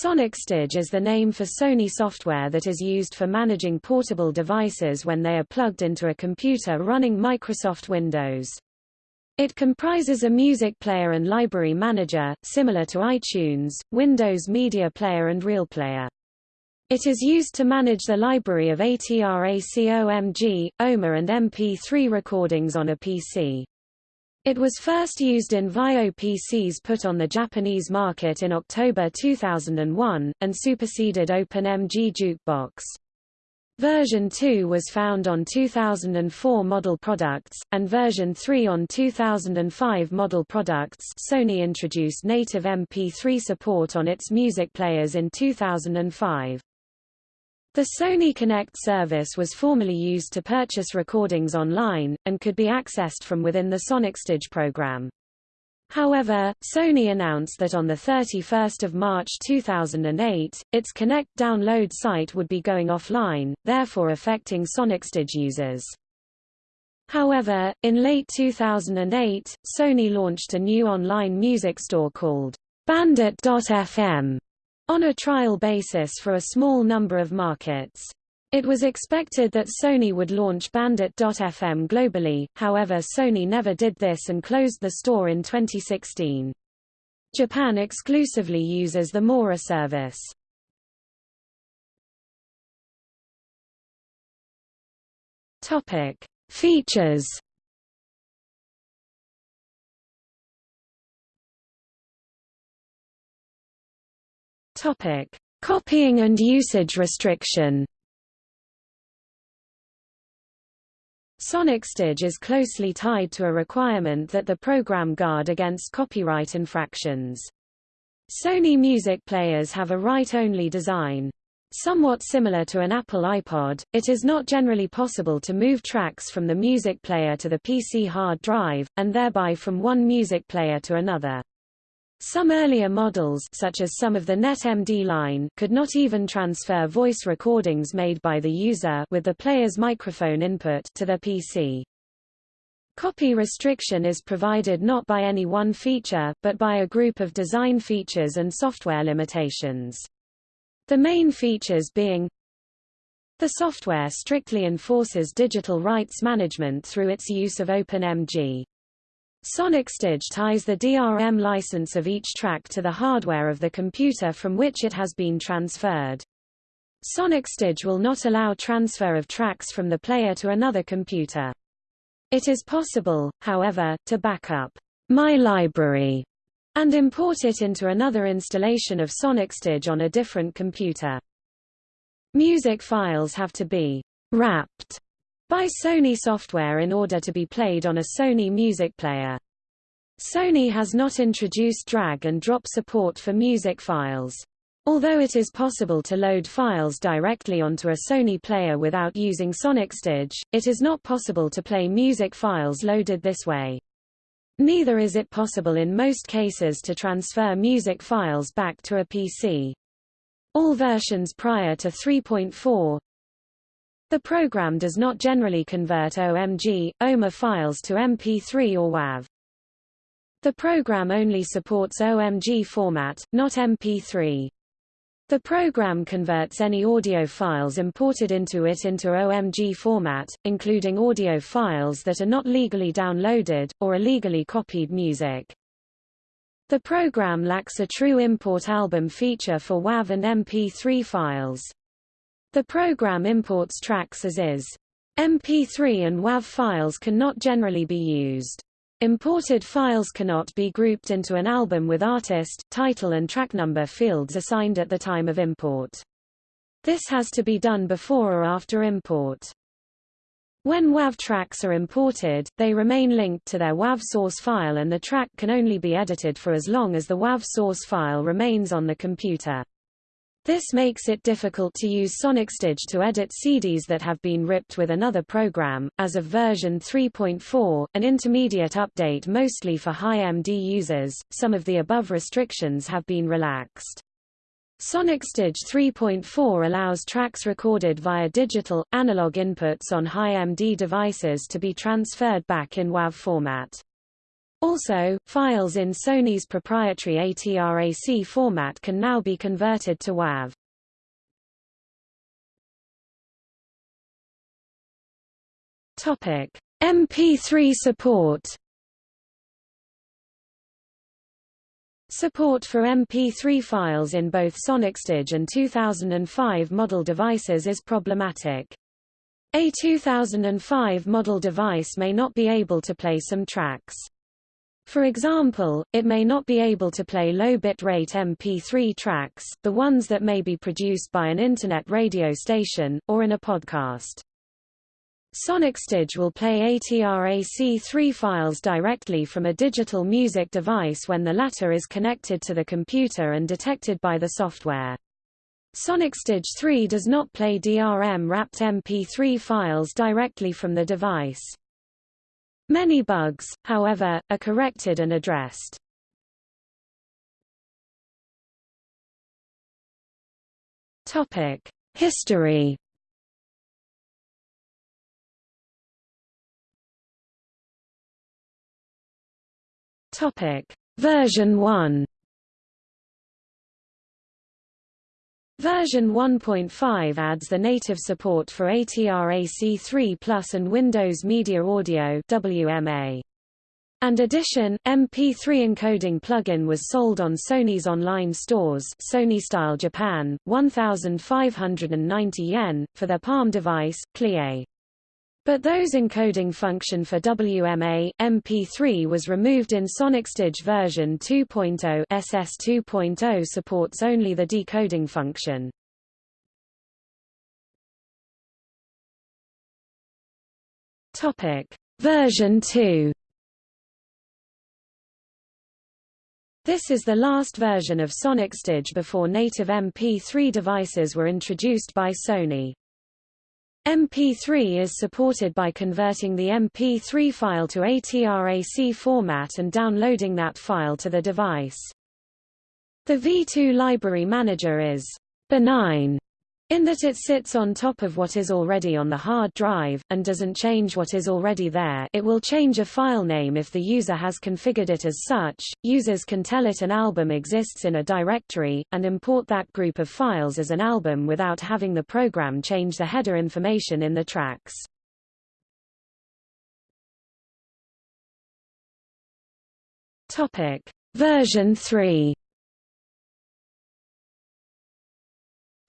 SonicStage is the name for Sony software that is used for managing portable devices when they are plugged into a computer running Microsoft Windows. It comprises a music player and library manager, similar to iTunes, Windows Media Player and RealPlayer. It is used to manage the library of ATRACOMG, OMA and MP3 recordings on a PC. It was first used in VAIO PCs put on the Japanese market in October 2001, and superseded OpenMG Jukebox. Version 2 was found on 2004 model products, and version 3 on 2005 model products Sony introduced native MP3 support on its music players in 2005. The Sony Connect service was formerly used to purchase recordings online, and could be accessed from within the SonicStage program. However, Sony announced that on 31 March 2008, its Connect download site would be going offline, therefore affecting SonicStage users. However, in late 2008, Sony launched a new online music store called Bandit.fm, on a trial basis for a small number of markets. It was expected that Sony would launch Bandit.fm globally, however Sony never did this and closed the store in 2016. Japan exclusively uses the Mora service. Topic: Features. Topic: Copying and usage restriction. SonicStage is closely tied to a requirement that the program guard against copyright infractions. Sony music players have a write-only design. Somewhat similar to an Apple iPod, it is not generally possible to move tracks from the music player to the PC hard drive, and thereby from one music player to another. Some earlier models such as some of the NetMD line could not even transfer voice recordings made by the user with the player's microphone input to their PC. Copy restriction is provided not by any one feature, but by a group of design features and software limitations. The main features being the software strictly enforces digital rights management through its use of OpenMG. SonicStage ties the DRM license of each track to the hardware of the computer from which it has been transferred. SonicStage will not allow transfer of tracks from the player to another computer. It is possible, however, to back up My Library and import it into another installation of SonicStage on a different computer. Music files have to be wrapped by Sony software in order to be played on a Sony music player. Sony has not introduced drag and drop support for music files. Although it is possible to load files directly onto a Sony player without using SonicStage, it is not possible to play music files loaded this way. Neither is it possible in most cases to transfer music files back to a PC. All versions prior to 3.4 the program does not generally convert OMG, OMA files to MP3 or WAV. The program only supports OMG format, not MP3. The program converts any audio files imported into it into OMG format, including audio files that are not legally downloaded, or illegally copied music. The program lacks a true import album feature for WAV and MP3 files. The program imports tracks as is. MP3 and WAV files cannot generally be used. Imported files cannot be grouped into an album with artist, title and track number fields assigned at the time of import. This has to be done before or after import. When WAV tracks are imported, they remain linked to their WAV source file and the track can only be edited for as long as the WAV source file remains on the computer. This makes it difficult to use SonicStage to edit CDs that have been ripped with another program. As of version 3.4, an intermediate update mostly for Hi-MD users, some of the above restrictions have been relaxed. SonicStage 3.4 allows tracks recorded via digital, analog inputs on Hi-MD devices to be transferred back in WAV format. Also, files in Sony's proprietary ATRAC format can now be converted to WAV. Topic: MP3 support. Support for MP3 files in both SonicStage and 2005 model devices is problematic. A 2005 model device may not be able to play some tracks. For example, it may not be able to play low bitrate MP3 tracks, the ones that may be produced by an Internet radio station, or in a podcast. SonicStage will play ATRAC3 files directly from a digital music device when the latter is connected to the computer and detected by the software. SonicStage 3 does not play DRM-wrapped MP3 files directly from the device. Many bugs, however, are corrected and addressed. Topic: History. Topic: Version 1. Version 1.5 adds the native support for ATRAC3 Plus and Windows Media Audio WMA. And addition, MP3 encoding plugin was sold on Sony's online stores Sony Style Japan, 1,590 yen, for their Palm device, CLIÉ. But those encoding function for WMA, MP3 was removed in SonicStage version 2.0 SS 2.0 supports only the decoding function. Topic. Version 2 This is the last version of SonicStage before native MP3 devices were introduced by Sony. MP3 is supported by converting the MP3 file to ATRAC format and downloading that file to the device. The V2 library manager is benign in that it sits on top of what is already on the hard drive, and doesn't change what is already there it will change a file name if the user has configured it as such, users can tell it an album exists in a directory, and import that group of files as an album without having the program change the header information in the tracks. Topic. Version 3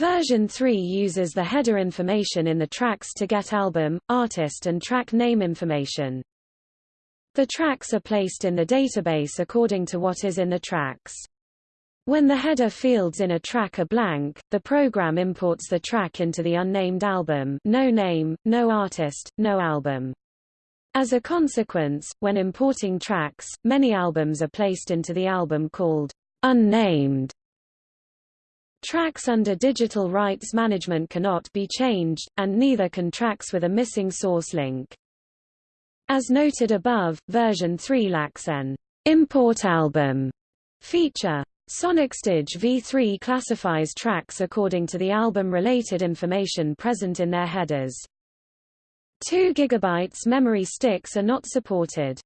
Version 3 uses the header information in the tracks to get album, artist and track name information. The tracks are placed in the database according to what is in the tracks. When the header fields in a track are blank, the program imports the track into the unnamed album no name, no artist, no album. As a consequence, when importing tracks, many albums are placed into the album called unnamed Tracks under digital rights management cannot be changed, and neither can tracks with a missing source link. As noted above, version 3 lacks an import album feature. SonicStage v3 classifies tracks according to the album-related information present in their headers. 2 GB memory sticks are not supported.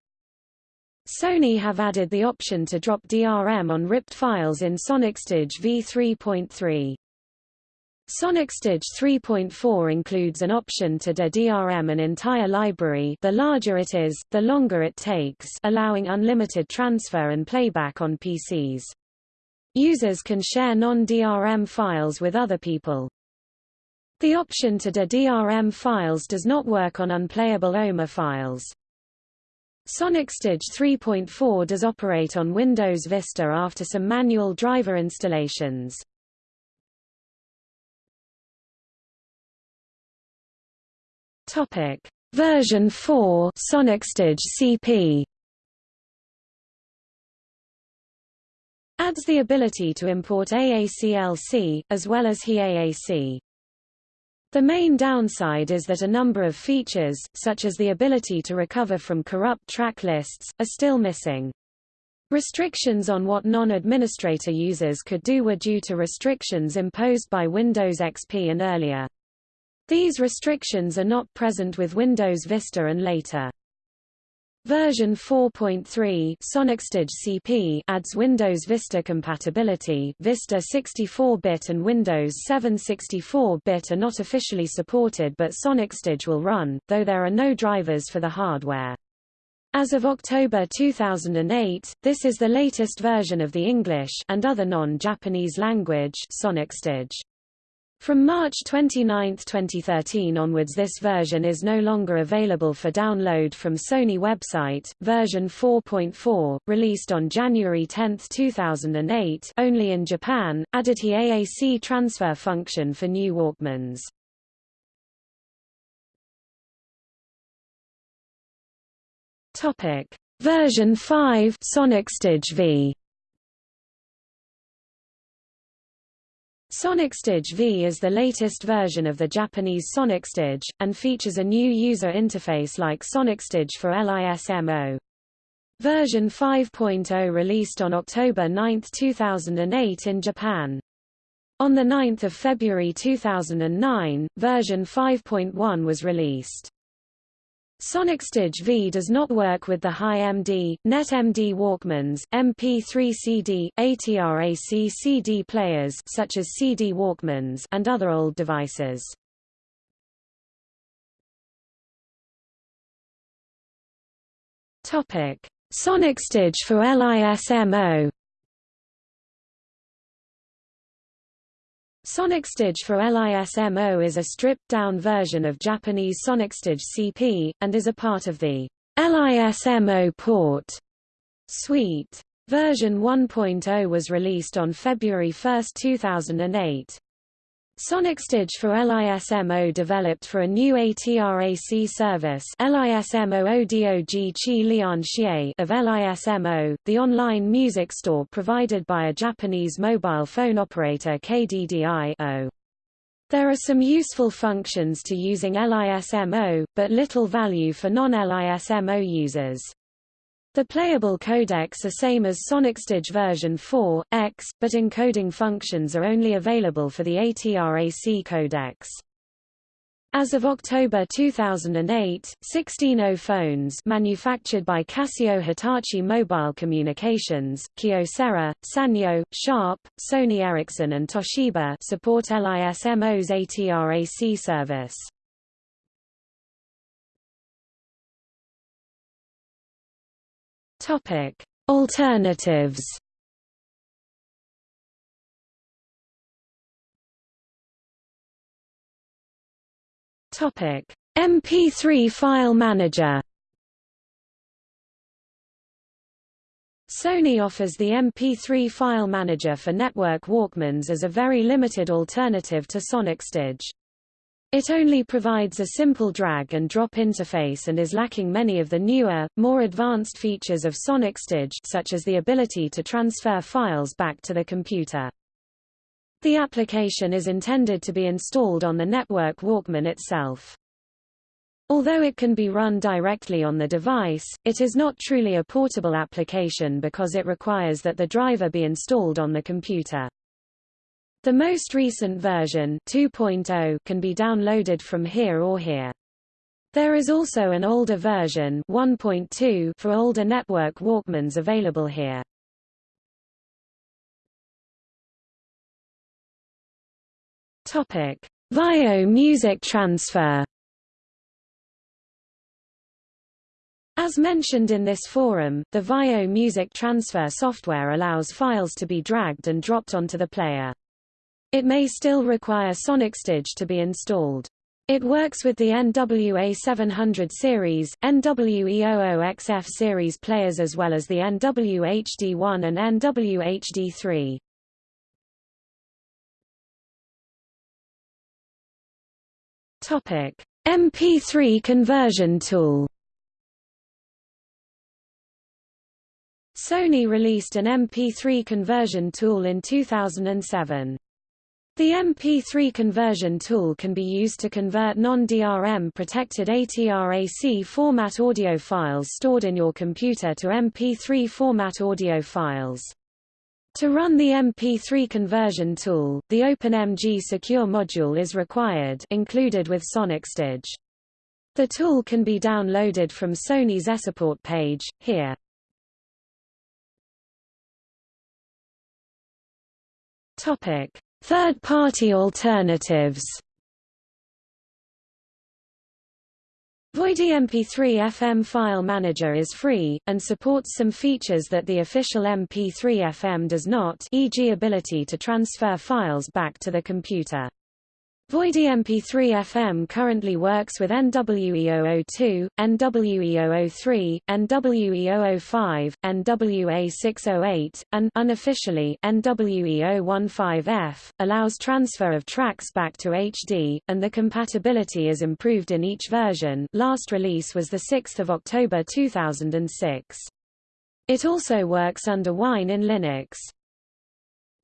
Sony have added the option to drop DRM on ripped files in SonicStage v3.3. SonicStage 3.4 includes an option to de-DRM an entire library the larger it is, the longer it takes allowing unlimited transfer and playback on PCs. Users can share non-DRM files with other people. The option to de-DRM files does not work on unplayable OMA files. SonicStage 3.4 does operate on Windows Vista after some manual driver installations. Topic: Version 4 SonicStage CP adds the ability to import AACLC, as well as HEAAC. The main downside is that a number of features, such as the ability to recover from corrupt track lists, are still missing. Restrictions on what non-administrator users could do were due to restrictions imposed by Windows XP and earlier. These restrictions are not present with Windows Vista and later. Version 4.3 SonicStage CP adds Windows Vista compatibility. Vista 64-bit and Windows 7 64-bit are not officially supported but SonicStage will run, though there are no drivers for the hardware. As of October 2008, this is the latest version of the English and other non-Japanese language SonicStage. From March 29, 2013 onwards this version is no longer available for download from Sony website. Version 4.4, released on January 10, 2008 only in Japan, added the AAC transfer function for new Walkmans. Version 5 Sonic SonicStage V SonicStage V is the latest version of the Japanese SonicStage, and features a new user interface like SonicStage for LISMO. Version 5.0 released on October 9, 2008 in Japan. On 9 February 2009, version 5.1 was released. SonicStage V does not work with the Hi-MD, NetMD Walkmans, MP3 CD, ATRAC CD players such as CD Walkmans and other old devices. Topic: SonicStage for LISMO SonicStage for LISMO is a stripped-down version of Japanese SonicStage CP, and is a part of the LISMO port suite. Version 1.0 was released on February 1, 2008. SonicStage for LISMO developed for a new ATRAC service of LISMO, the online music store provided by a Japanese mobile phone operator KDDI -O. There are some useful functions to using LISMO, but little value for non-LISMO users. The playable codecs are same as SonicStage version 4, X, but encoding functions are only available for the ATRAC codecs. As of October 2008, 16 phones manufactured by Casio Hitachi Mobile Communications, Kyocera, Sanyo, Sharp, Sony Ericsson and Toshiba support LISMO's ATRAC service. Topic: Alternatives. Topic: MP3 file manager. Sony offers the MP3 file manager for network Walkmans as a very limited alternative to SonicStage. It only provides a simple drag and drop interface and is lacking many of the newer, more advanced features of SonicStage such as the ability to transfer files back to the computer. The application is intended to be installed on the network Walkman itself. Although it can be run directly on the device, it is not truly a portable application because it requires that the driver be installed on the computer. The most recent version 2.0 can be downloaded from here or here. There is also an older version 1.2 for older network Walkmans available here. Topic: VAIO music transfer. As mentioned in this forum, the VAIO music transfer software allows files to be dragged and dropped onto the player. It may still require SonicStage to be installed. It works with the NWA 700 series, NWE00XF series players as well as the NWHD1 and NWHD3. Topic: MP3 conversion tool. Sony released an MP3 conversion tool in 2007. The MP3 conversion tool can be used to convert non-DRM protected ATRAC format audio files stored in your computer to MP3 format audio files. To run the MP3 conversion tool, the OpenMG Secure module is required included with SonicStage. The tool can be downloaded from Sony's eSupport page, here. Topic: Third-party alternatives. Voidy MP3 FM file manager is free, and supports some features that the official MP3 FM does not e.g. ability to transfer files back to the computer. Voidy MP3 FM currently works with NWE002, NWE003, NWE005, NWA608, and unofficially NWE015F, allows transfer of tracks back to HD, and the compatibility is improved in each version last release was 6 October 2006. It also works under Wine in Linux.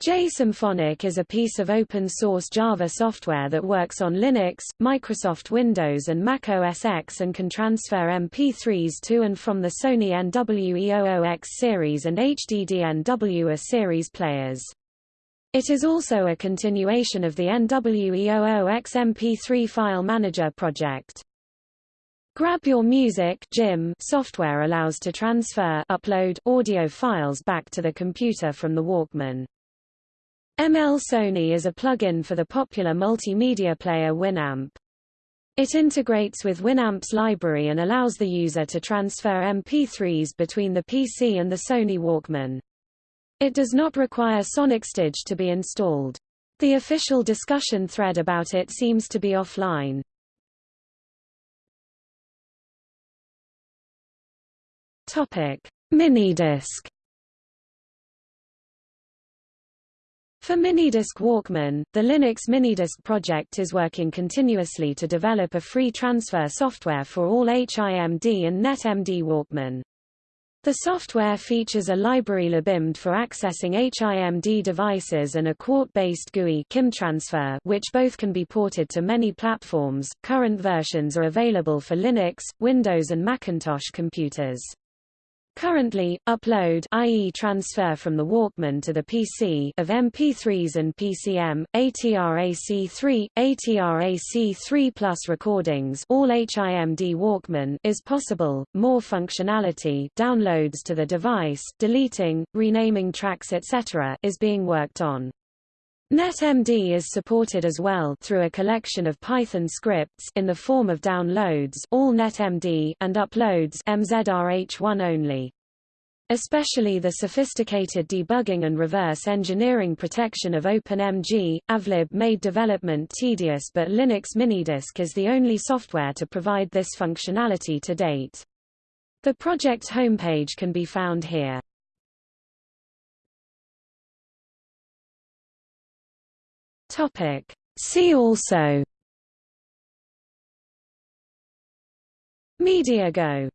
JSymphonic is a piece of open-source Java software that works on Linux, Microsoft Windows and Mac OS X and can transfer MP3s to and from the Sony NWE00X series and HDD-NW-A series players. It is also a continuation of the NWE00X MP3 file manager project. Grab Your Music software allows to transfer upload audio files back to the computer from the Walkman. ML Sony is a plugin for the popular multimedia player Winamp. It integrates with Winamp's library and allows the user to transfer MP3s between the PC and the Sony Walkman. It does not require SonicStage to be installed. The official discussion thread about it seems to be offline. Topic: Minidisc For Minidisc Walkman, the Linux Minidisc project is working continuously to develop a free transfer software for all HIMD and NetMD Walkman. The software features a library libimd for accessing HIMD devices and a Qt-based GUI KimTransfer, which both can be ported to many platforms. Current versions are available for Linux, Windows and Macintosh computers. Currently, upload i.e. transfer from the Walkman to the PC of MP3s and PCM, ATRAC3, ATRAC3 Plus recordings all HIMD Walkman is possible. More functionality downloads to the device, deleting, renaming tracks etc. is being worked on. NetMD is supported as well through a collection of Python scripts in the form of downloads all NetMD and uploads MZRH1 only. Especially the sophisticated debugging and reverse engineering protection of OpenMG, AVLib made development tedious but Linux Minidisc is the only software to provide this functionality to date. The project homepage can be found here. Topic. See also MediaGo